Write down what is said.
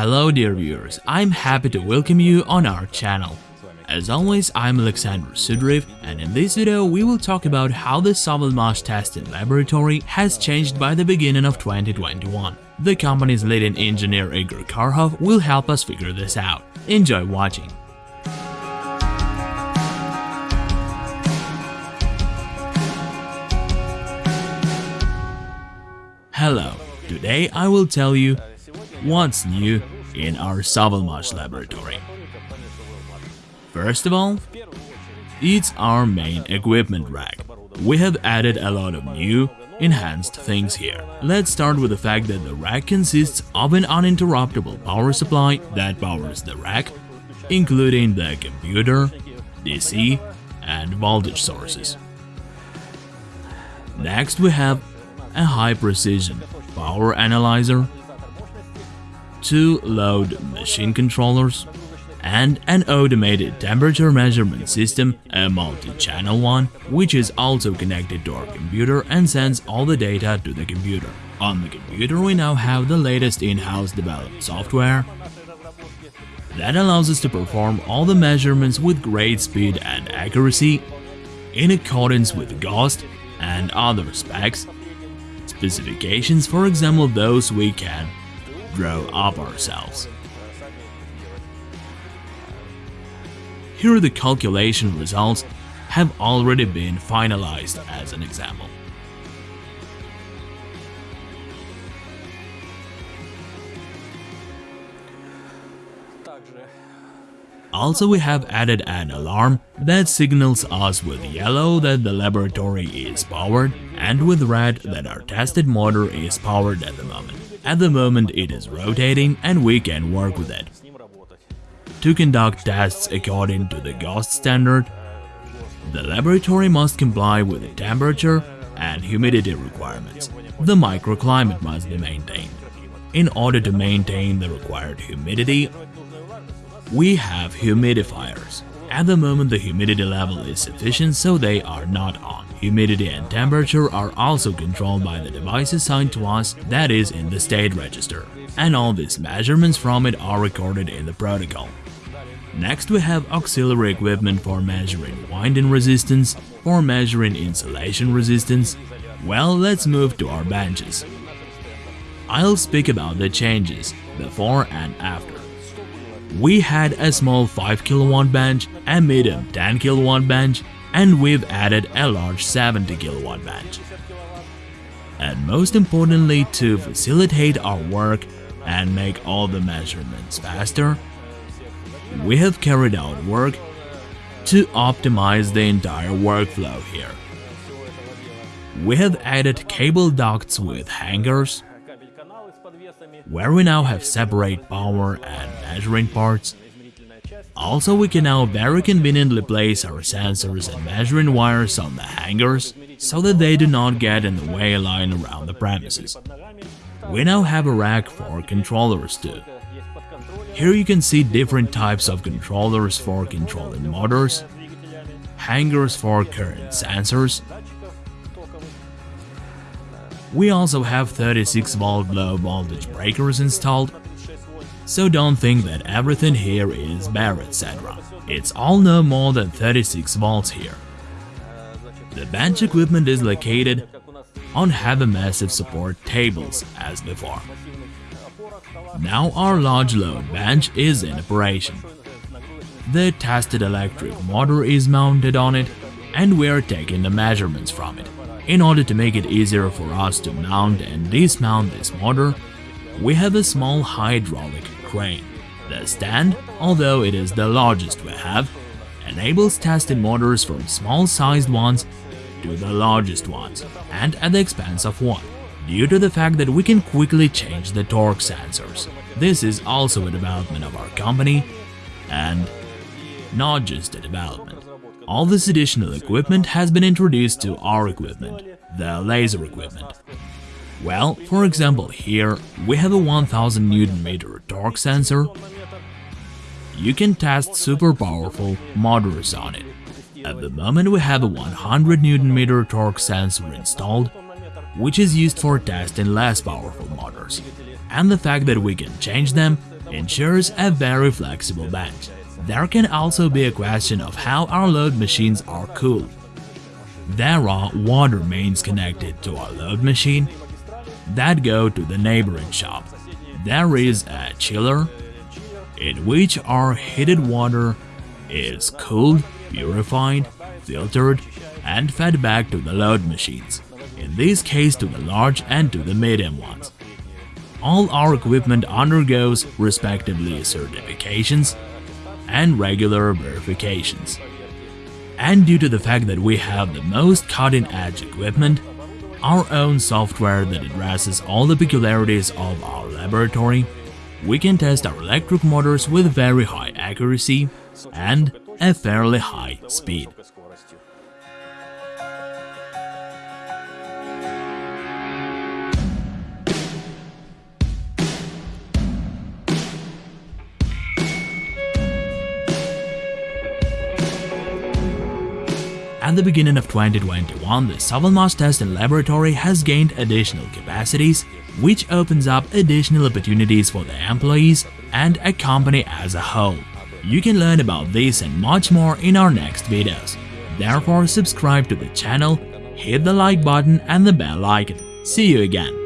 Hello dear viewers, I'm happy to welcome you on our channel. As always, I'm Alexander Sudriv and in this video we will talk about how the Sovelmash testing laboratory has changed by the beginning of 2021. The company's leading engineer Igor Karhov will help us figure this out. Enjoy watching! Hello, today I will tell you what's new in our Sovelmash laboratory. First of all, it's our main equipment rack. We have added a lot of new, enhanced things here. Let's start with the fact that the rack consists of an uninterruptible power supply that powers the rack, including the computer, DC, and voltage sources. Next we have a high-precision power analyzer, two load machine controllers, and an automated temperature measurement system, a multi-channel one, which is also connected to our computer and sends all the data to the computer. On the computer we now have the latest in-house developed software that allows us to perform all the measurements with great speed and accuracy in accordance with GOST and other specs, specifications for example those we can draw up ourselves. Here the calculation results have already been finalized as an example. Also we have added an alarm that signals us with yellow that the laboratory is powered and with red that our tested motor is powered at the moment. At the moment it is rotating and we can work with it. To conduct tests according to the GOST standard, the laboratory must comply with the temperature and humidity requirements. The microclimate must be maintained. In order to maintain the required humidity, we have humidifiers. At the moment the humidity level is sufficient so they are not on. Humidity and temperature are also controlled by the device assigned to us that is in the state register. And all these measurements from it are recorded in the protocol. Next we have auxiliary equipment for measuring winding resistance, for measuring insulation resistance. Well, let's move to our benches. I'll speak about the changes before and after we had a small 5 kW bench, a medium 10 kW bench, and we've added a large 70 kW bench. And most importantly, to facilitate our work and make all the measurements faster, we have carried out work to optimize the entire workflow here. We have added cable ducts with hangers, where we now have separate power and measuring parts. Also, we can now very conveniently place our sensors and measuring wires on the hangers, so that they do not get in the way lying around the premises. We now have a rack for controllers too. Here you can see different types of controllers for controlling motors, hangers for current sensors, we also have 36 volt low voltage breakers installed, so don't think that everything here is bare etc. It's all no more than 36 volts here. The bench equipment is located on heavy massive support tables as before. Now our large load bench is in operation. The tested electric motor is mounted on it and we are taking the measurements from it. In order to make it easier for us to mount and dismount this motor, we have a small hydraulic crane. The stand, although it is the largest we have, enables testing motors from small-sized ones to the largest ones, and at the expense of one, due to the fact that we can quickly change the torque sensors. This is also a development of our company, and not just a development. All this additional equipment has been introduced to our equipment, the laser equipment. Well, for example, here we have a 1000 Nm torque sensor. You can test super powerful motors on it. At the moment we have a 100 Nm torque sensor installed, which is used for testing less powerful motors. And the fact that we can change them ensures a very flexible bench. There can also be a question of how our load machines are cooled. There are water mains connected to our load machine that go to the neighboring shop. There is a chiller in which our heated water is cooled, purified, filtered, and fed back to the load machines, in this case to the large and to the medium ones. All our equipment undergoes respectively certifications and regular verifications. And due to the fact that we have the most cutting-edge equipment, our own software that addresses all the peculiarities of our laboratory, we can test our electric motors with very high accuracy and a fairly high speed. At the beginning of 2021, the Sovelmash Test and Laboratory has gained additional capacities, which opens up additional opportunities for the employees and a company as a whole. You can learn about this and much more in our next videos. Therefore, subscribe to the channel, hit the like button and the bell icon. See you again.